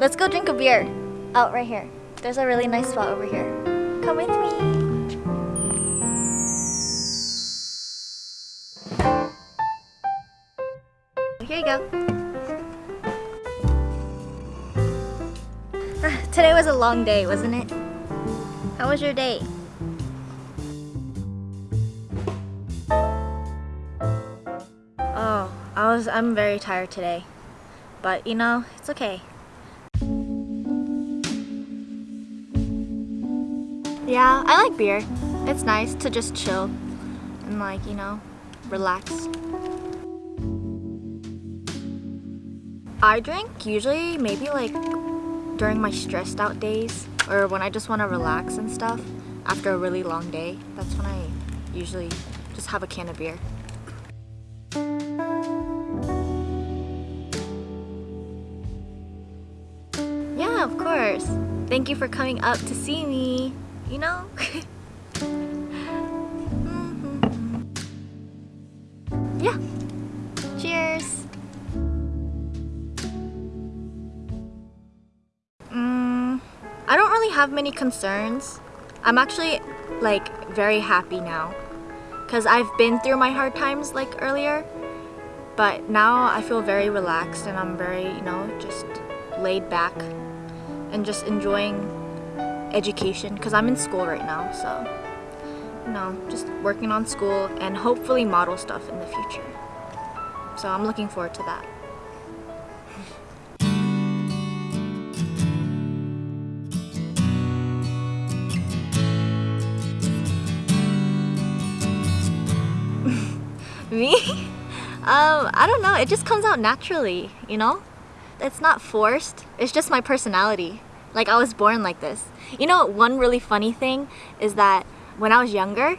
Let's go drink a beer. Out right here. There's a really nice spot over here. Come with me. Here you go. Ah, Today was a long day, wasn't it? How was your day? Oh, I was I'm very tired today. But you know, it's okay. Yeah, I like beer. It's nice to just chill and like, you know, relax. I drink usually maybe like during my stressed out days or when I just want to relax and stuff after a really long day. That's when I usually just have a can of beer. Yeah, of course. Thank you for coming up to see me, you know? Mhm. Yeah. Cheers. Mm, I don't really have many concerns. I'm actually like very happy now because I've been through my hard times like earlier but now I feel very relaxed and I'm very you know just laid back and just enjoying education because I'm in school right now so you know just working on school and hopefully model stuff in the future so I'm looking forward to that Me? Um, I don't know. It just comes out naturally, you know? It's not forced. It's just my personality. Like I was born like this. You know, one really funny thing is that when I was younger,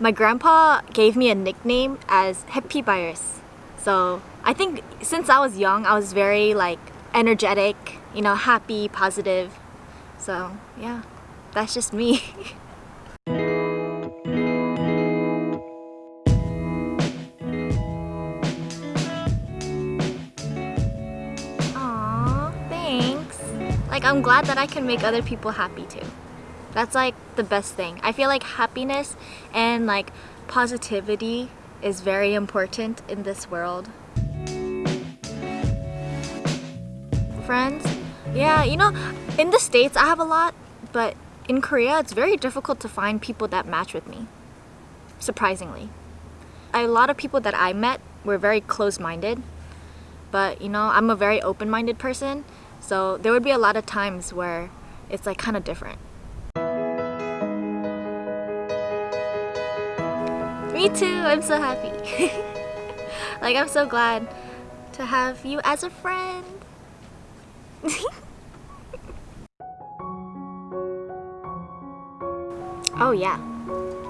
my grandpa gave me a nickname as Happy Virus. So I think since I was young, I was very like energetic, you know, happy, positive. So yeah, that's just me. I'm glad that I can make other people happy too. That's like the best thing. I feel like happiness and like positivity is very important in this world. Friends? Yeah, you know, in the States I have a lot, but in Korea it's very difficult to find people that match with me. Surprisingly. A lot of people that I met were very close-minded but you know I'm a very open-minded person so there would be a lot of times where it's like kind of different me too I'm so happy like I'm so glad to have you as a friend oh yeah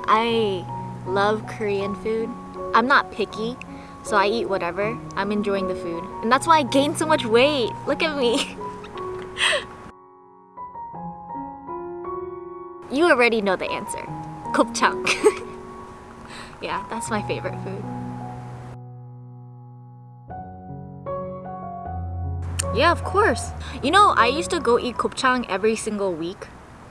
I love Korean food I'm not picky so I eat whatever. I'm enjoying the food. And that's why I gained so much weight. Look at me. you already know the answer. Gopchang. yeah, that's my favorite food. Yeah, of course. You know, I used to go eat gopchang every single week.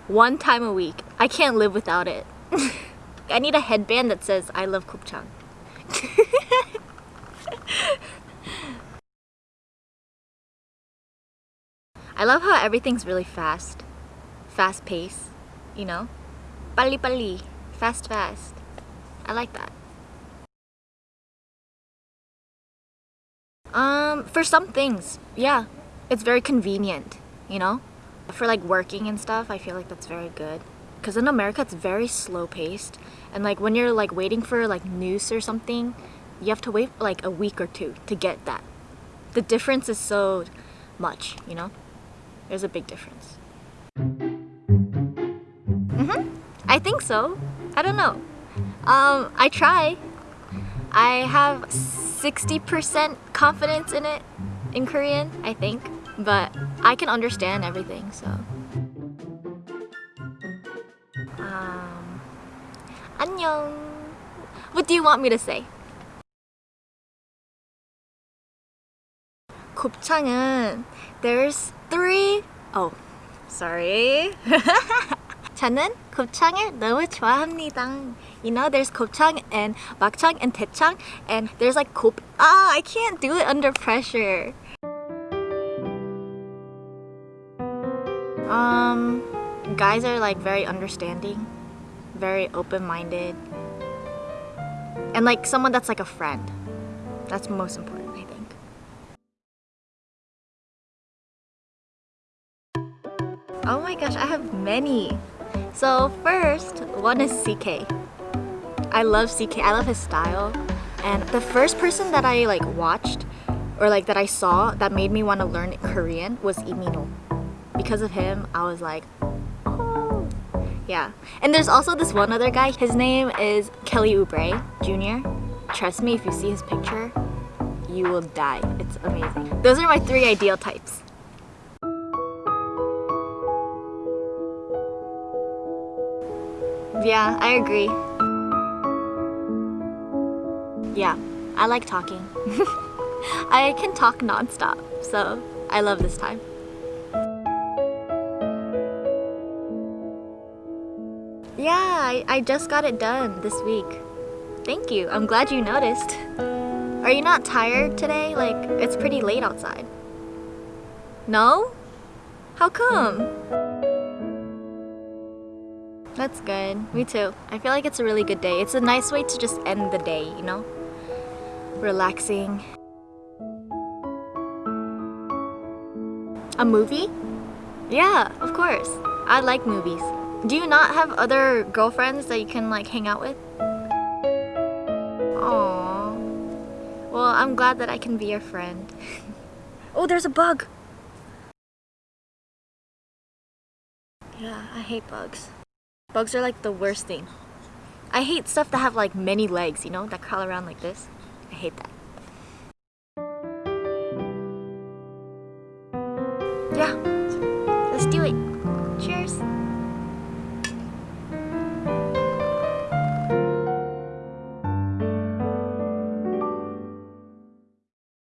One time a week. I can't live without it. I need a headband that says I love gopchang. I love how everything's really fast. Fast pace, you know? Pali pali, fast fast. I like that. Um, for some things, yeah. It's very convenient, you know? For like working and stuff, I feel like that's very good. Because in America, it's very slow paced. And like when you're like waiting for like news or something, you have to wait like a week or two to get that. The difference is so much, you know? There's a big difference. Mm-hmm. I think so. I don't know. Um, I try. I have 60% confidence in it in Korean, I think. But I can understand everything, so. Um, 안녕. What do you want me to say? 곱창은 there's three. Oh, sorry. 저는 곱창을 너무 좋아합니다. You know, there's 곱창 and 막창 and 대창 and there's like 곱. Ah, I can't do it under pressure. Um, guys are like very understanding, very open-minded, and like someone that's like a friend. That's most important, My gosh, I have many. So first, one is CK. I love CK. I love his style. And the first person that I like watched or like that I saw that made me want to learn Korean was Lee Min-ho. Because of him, I was like, oh. Yeah. And there's also this one other guy. His name is Kelly Oubre Jr. Trust me, if you see his picture, you will die. It's amazing. Those are my three ideal types. Yeah, I agree. Yeah, I like talking. I can talk nonstop, so I love this time. Yeah, I, I just got it done this week. Thank you. I'm glad you noticed. Are you not tired today? Like, it's pretty late outside. No? How come? That's good. Me too. I feel like it's a really good day. It's a nice way to just end the day, you know? Relaxing. A movie? Yeah, of course. I like movies. Do you not have other girlfriends that you can like hang out with? Aww. Well, I'm glad that I can be your friend. oh, there's a bug! Yeah, I hate bugs. Bugs are like the worst thing. I hate stuff that have like many legs, you know, that crawl around like this. I hate that. Yeah,